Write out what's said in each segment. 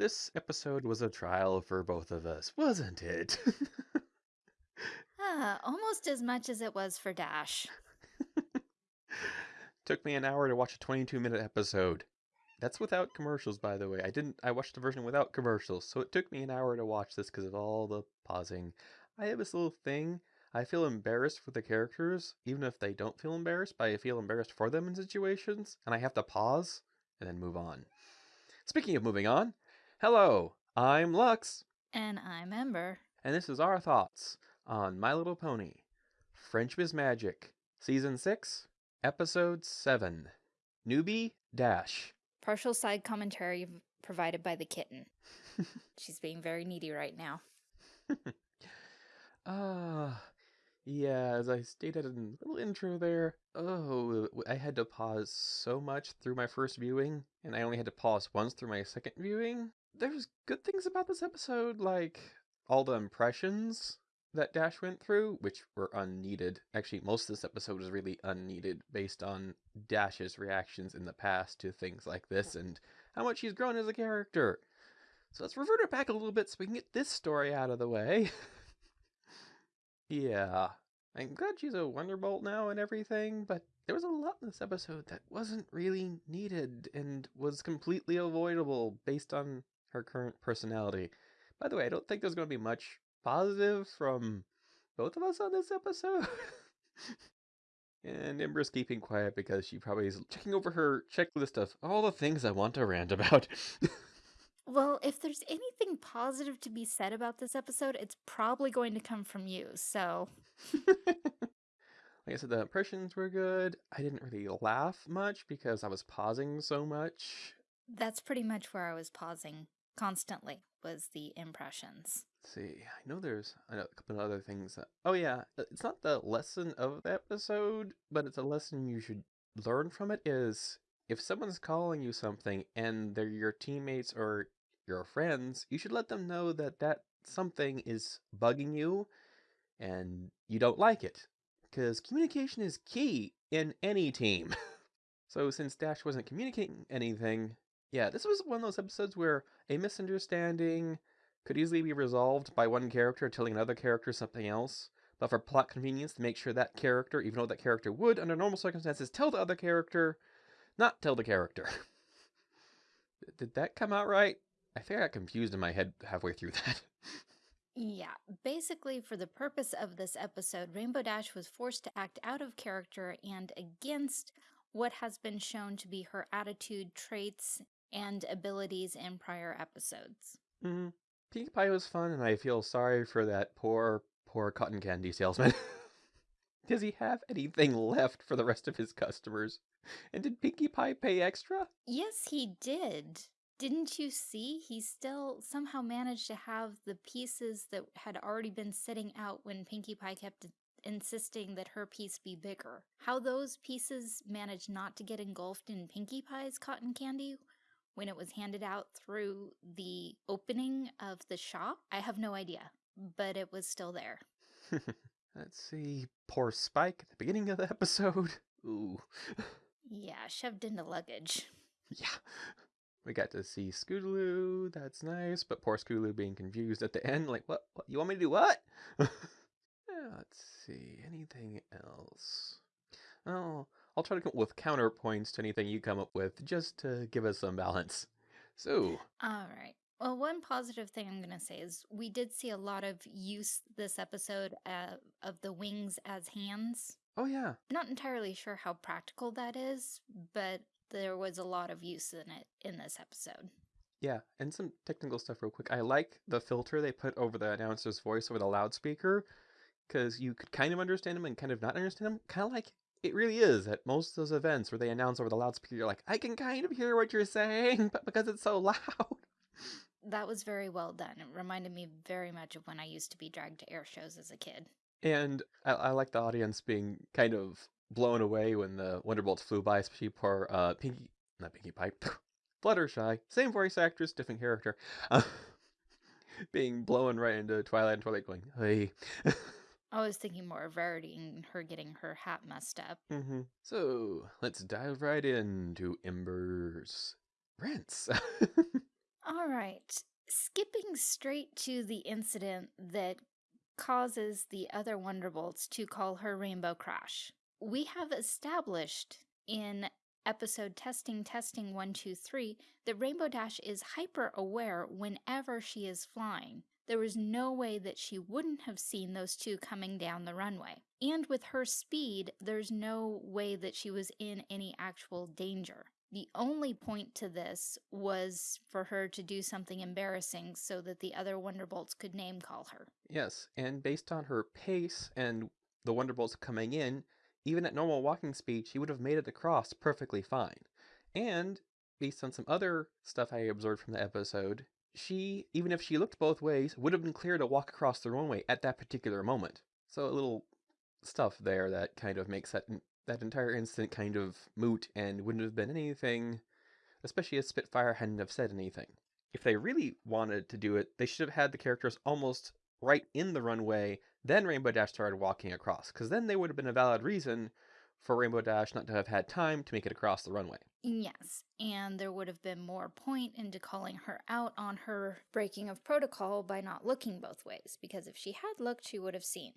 This episode was a trial for both of us, wasn't it? Ah, almost as much as it was for Dash. Took me an hour to watch a 22 minute episode. That's without commercials, by the way. I didn't. I watched the version without commercials, so it took me an hour to watch this because of all the pausing. I have this little thing. I feel embarrassed for the characters, even if they don't feel embarrassed. But I feel embarrassed for them in situations, and I have to pause and then move on. Speaking of moving on, hello, I'm Lux, And I'm Ember. and this is our thoughts on My Little Pony, Friendship is Magic, Season 6, Episode 7, Newbie Dash. Partial side commentary provided by the kitten. She's being very needy right now. Ah, yeah, as I stated in the little intro there, oh, I had to pause so much through my first viewing, and I only had to pause once through my second viewing. There's good things about this episode, like all the impressions that Dash went through, which were unneeded. Actually, most of this episode is really unneeded based on Dash's reactions in the past to things like this and how much he's grown as a character. So let's revert it back a little bit so we can get this story out of the way. yeah, I'm glad she's a Wonderbolt now and everything, but there was a lot in this episode that wasn't really needed and was completely avoidable based on her current personality. By the way, I don't think there's going to be much positive from both of us on this episode. and Ember's keeping quiet because she probably is checking over her checklist of all the things I want to rant about. Well, if there's anything positive to be said about this episode, it's probably going to come from you. So, like I said, the impressions were good. I didn't really laugh much because I was pausing so much. that's pretty much where I was pausing constantly was the impressions. Let's see, I know there's a couple of other things. That, oh yeah, uh, it's not the lesson of the episode, but it's a lesson you should learn from it. Is if someone's calling you something and they're your teammates or your friends, you should let them know that that something is bugging you and you don't like it. Because communication is key in any team. so since Dash wasn't communicating anything, yeah, this was one of those episodes where a misunderstanding could easily be resolved by one character telling another character something else. But for plot convenience, to make sure that character, even though that character would, under normal circumstances, tell the other character, not tell the character. Did that come out right? I think I got confused in my head halfway through that. Yeah, basically, for the purpose of this episode, Rainbow Dash was forced to act out of character and against what has been shown to be her attitude, traits, and abilities in prior episodes. hmm Pinkie Pie was fun, and I feel sorry for that poor, poor cotton candy salesman. Does he have anything left for the rest of his customers? And did Pinkie Pie pay extra? Yes, he did. Didn't you see? He still somehow managed to have the pieces that had already been sitting out when Pinkie Pie kept insisting that her piece be bigger. How those pieces managed not to get engulfed in Pinkie Pie's cotton candy when it was handed out through the opening of the shop, I have no idea, but it was still there. Let's see. Poor Spike at the beginning of the episode. Ooh. Yeah, shoved into luggage. Yeah. We got to see Scootaloo. That's nice. But poor Scootaloo being confused at the end. Like, what? what you want me to do what? Yeah, Let's see. Anything else? Oh, I'll try to come up with counterpoints to anything you come up with just to give us some balance. So, All right. Well, one positive thing I'm going to say is we did see a lot of use this episode uh, of the wings as hands. oh yeah. Not entirely sure how practical that is, but there was a lot of use in it in this episode. Yeah, and some technical stuff real quick. I like the filter they put over the announcer's voice over the loudspeaker because you could kind of understand him and kind of not understand him. Kind of like it really is at most of those events where they announce over the loudspeaker, you're like, I can kind of hear what you're saying, but because it's so loud. That was very well done. It reminded me very much of when I used to be dragged to air shows as a kid. And I, I like the audience being kind of blown away when the Wonderbolts flew by, especially poor uh, Pinkie, not Pinkie Pie, Fluttershy, same voice actress, different character, uh, being blown right into Twilight and Twilight going, hey. I was thinking more of Rarity and her getting her hat messed up. hmm So let's dive right into Ember's rents. All right. Skipping straight to the incident that causes the other Wonderbolts to call her Rainbow Crash. We have established in episode Testing Testing 123 that Rainbow Dash is hyper aware whenever she is flying. There was no way that she wouldn't have seen those two coming down the runway. And with her speed, there's no way that she was in any actual danger. The only point to this was for her to do something embarrassing so that the other Wonderbolts could name call her. Yes, and based on her pace and the Wonderbolts coming in, even at normal walking speed, she would have made it across perfectly fine. And based on some other stuff I observed from the episode, she, even if she looked both ways, would have been clear to walk across the runway at that particular moment. So a little stuff there that kind of makes that that entire incident kind of moot and wouldn't have been anything, especially if Spitfire hadn't have said anything. If they really wanted to do it, they should have had the characters almost right in the runway, then Rainbow Dash started walking across, because then they would have been a valid reason for Rainbow Dash not to have had time to make it across the runway. Yes, and there would have been more point into calling her out on her breaking of protocol by not looking both ways, because if she had looked, she would have seen.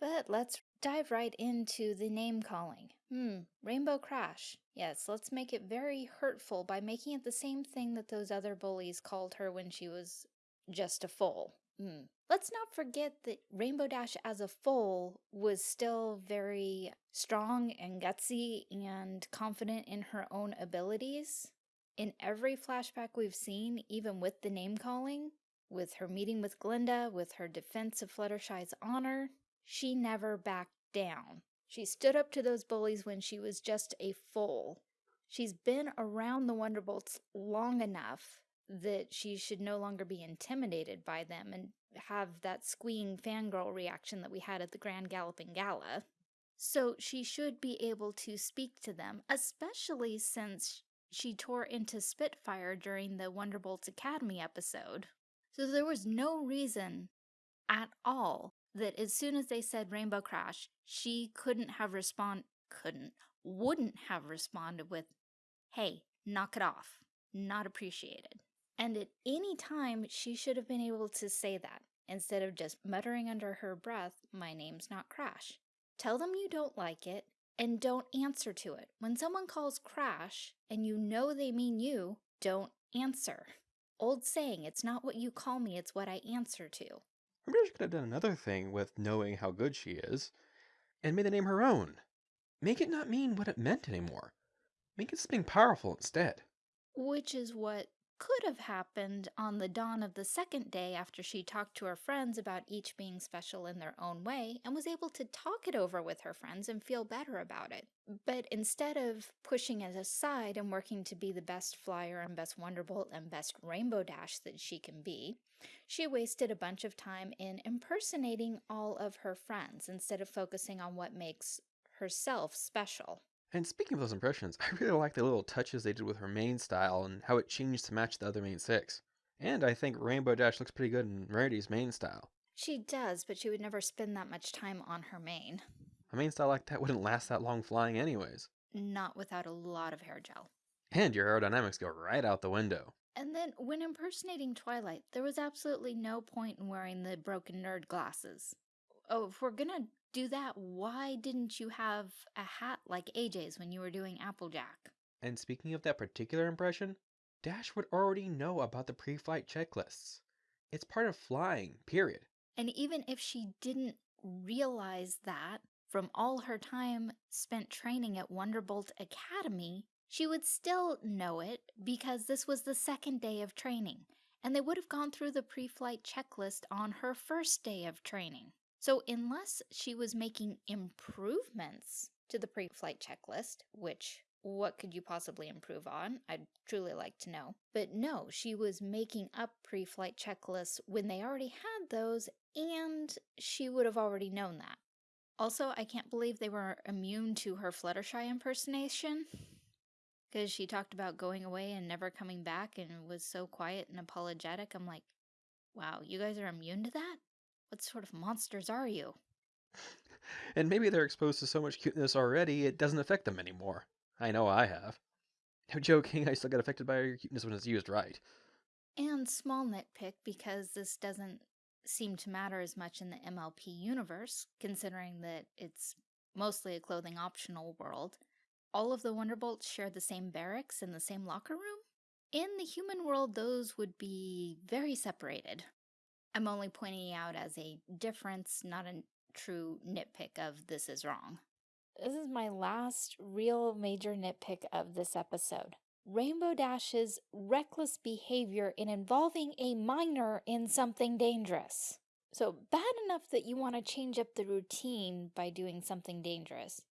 But let's dive right into the name calling. Hmm, Rainbow Crash. Yes, let's make it very hurtful by making it the same thing that those other bullies called her when she was just a foal. Hmm. Let's not forget that Rainbow Dash as a foal was still very strong and gutsy and confident in her own abilities. In every flashback we've seen, even with the name calling, with her meeting with Gilda, with her defense of Fluttershy's honor, she never backed down. She stood up to those bullies when she was just a foal. She's been around the Wonderbolts long enough that she should no longer be intimidated by them and have that squeeing fangirl reaction that we had at the Grand Galloping Gala. So she should be able to speak to them, especially since she tore into Spitfire during the Wonderbolts Academy episode. So there was no reason at all that as soon as they said Rainbow Crash, she couldn't have respond couldn't wouldn't have responded with, "Hey, knock it off. Not appreciated." And at any time, she should have been able to say that instead of just muttering under her breath, "My name's not Crash." Tell them you don't like it and don't answer to it. When someone calls Crash and you know they mean you, don't answer. Old saying, it's not what you call me, it's what I answer to. i Maybe she could have done another thing with knowing how good she is and made the name her own. Make it not mean what it meant anymore. Make it something powerful instead. Which is what could have happened on the dawn of the second day after she talked to her friends about each being special in their own way and was able to talk it over with her friends and feel better about it. But instead of pushing it aside and working to be the best flyer and best Wonderbolt and best Rainbow Dash that she can be, she wasted a bunch of time in impersonating all of her friends instead of focusing on what makes herself special. And speaking of those impressions, I really like the little touches they did with her mane style and how it changed to match the other main six. And I think Rainbow Dash looks pretty good in Rarity's mane style. She does, but she would never spend that much time on her mane. A mane style like that wouldn't last that long flying anyways. Not without a lot of hair gel. And your aerodynamics go right out the window. And then, when impersonating Twilight, there was absolutely no point in wearing the broken nerd glasses. Oh, if we're gonna do that, why didn't you have a hat like AJ's when you were doing Applejack? And speaking of that particular impression, Dash would already know about the pre flight checklists. It's part of flying, period. And even if she didn't realize that from all her time spent training at Wonderbolt Academy, she would still know it because this was the second day of training, and they would have gone through the pre flight checklist on her first day of training. So unless she was making improvements to the pre-flight checklist, which what could you possibly improve on? I'd truly like to know. But no, she was making up pre-flight checklists when they already had those and she would have already known that. Also, I can't believe they were immune to her Fluttershy impersonation because she talked about going away and never coming back and was so quiet and apologetic. I'm like, wow, you guys are immune to that? What sort of monsters are you? and maybe they're exposed to so much cuteness already, it doesn't affect them anymore. I know I have. No joking, I still get affected by your cuteness when it's used right. And small nitpick because this doesn't seem to matter as much in the MLP universe, considering that it's mostly a clothing optional world. All of the Wonderbolts share the same barracks and the same locker room? In the human world, those would be very separated. I'm only pointing out as a difference, not a true nitpick of this is wrong. This is my last real major nitpick of this episode. Rainbow Dash's reckless behavior in involving a minor in something dangerous. So bad enough that you want to change up the routine by doing something dangerous,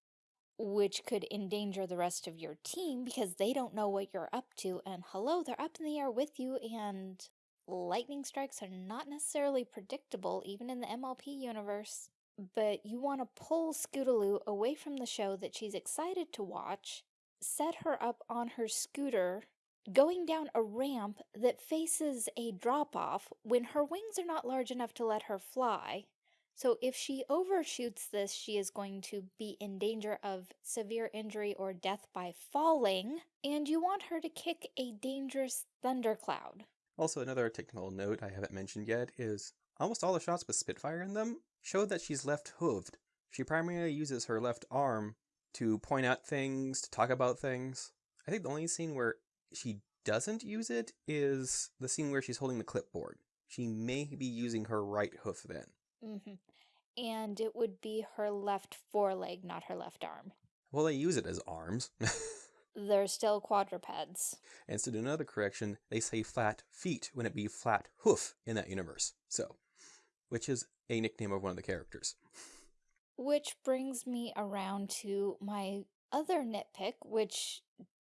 which could endanger the rest of your team because they don't know what you're up to and hello, they're up in the air with you and lightning strikes are not necessarily predictable even in the MLP universe. But you want to pull Scootaloo away from the show that she's excited to watch set her up on her scooter going down a ramp that faces a drop-off when her wings are not large enough to let her fly. So if she overshoots this, she is going to be in danger of severe injury or death by falling, and you want her to kick a dangerous thundercloud. Also, another technical note I haven't mentioned yet is almost all the shots with Spitfire in them show that she's left-hooved. She primarily uses her left arm to point out things, to talk about things. I think the only scene where she doesn't use it is the scene where she's holding the clipboard. She may be using her right hoof then. Mm -hmm. And it would be her left foreleg, not her left arm. Well, they use it as arms. They're still quadrupeds. And to another correction, they say flat feet when it be flat hoof in that universe. So, which is a nickname of one of the characters. Which brings me around to my other nitpick, which,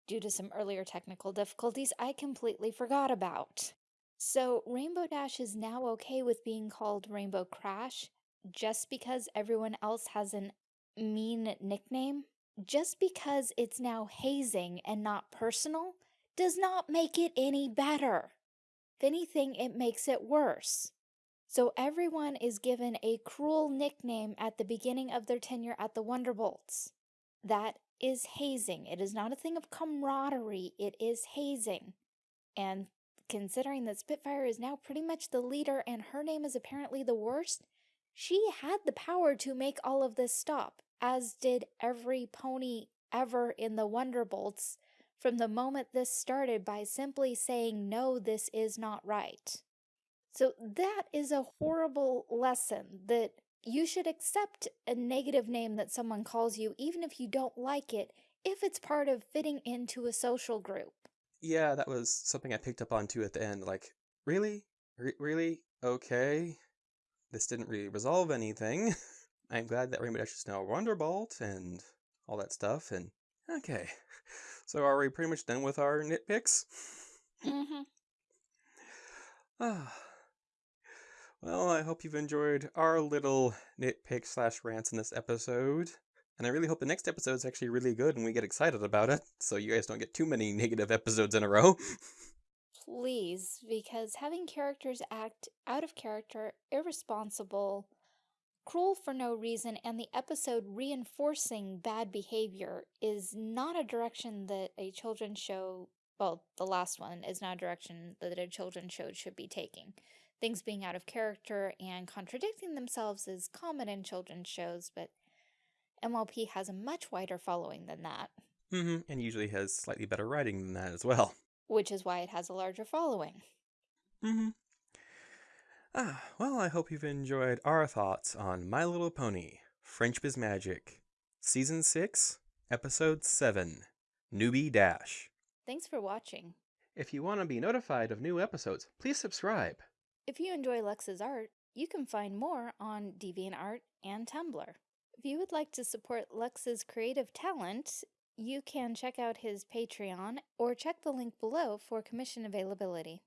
due to some earlier technical difficulties, I completely forgot about. So Rainbow Dash is now okay with being called Rainbow Crash just because everyone else has an mean nickname? Just because it's now hazing and not personal does not make it any better. If anything, it makes it worse. So everyone is given a cruel nickname at the beginning of their tenure at the Wonderbolts. That is hazing. It is not a thing of camaraderie, it is hazing. And considering that Spitfire is now pretty much the leader and her name is apparently the worst, she had the power to make all of this stop, as did every pony ever in the Wonderbolts from the moment this started by simply saying, no, this is not right. So that is a horrible lesson that you should accept a negative name that someone calls you even if you don't like it, if it's part of fitting into a social group. Yeah, that was something I picked up on too at the end. Like, really? R really? Okay. This didn't really resolve anything. I'm glad that Rainbow Dash is now Wonderbolt and all that stuff, and okay. So are we pretty much done with our nitpicks? Mm-hmm. Ah. Well, I hope you've enjoyed our little nitpick slash rants in this episode. And I really hope the next episode is actually really good and we get excited about it, so you guys don't get too many negative episodes in a row. Please, because having characters act out of character, irresponsible, cruel for no reason, and the episode reinforcing bad behavior is not a direction that a children's show, well, the last one is not a direction that a children's show should be taking. Things being out of character and contradicting themselves is common in children's shows, but MLP has a much wider following than that. Mm -hmm, and usually has slightly better writing than that as well. Which is why it has a larger following. Mm-hmm. Ah, well, I hope you've enjoyed our thoughts on My Little Pony, Friendship is Magic, Season 6, Episode 7, Newbie Dash. Thanks for watching. If you want to be notified of new episodes, please subscribe. If you enjoy Lex's art, you can find more on DeviantArt and Tumblr. If you would like to support Lex's creative talent, you can check out his Patreon or check the link below for commission availability.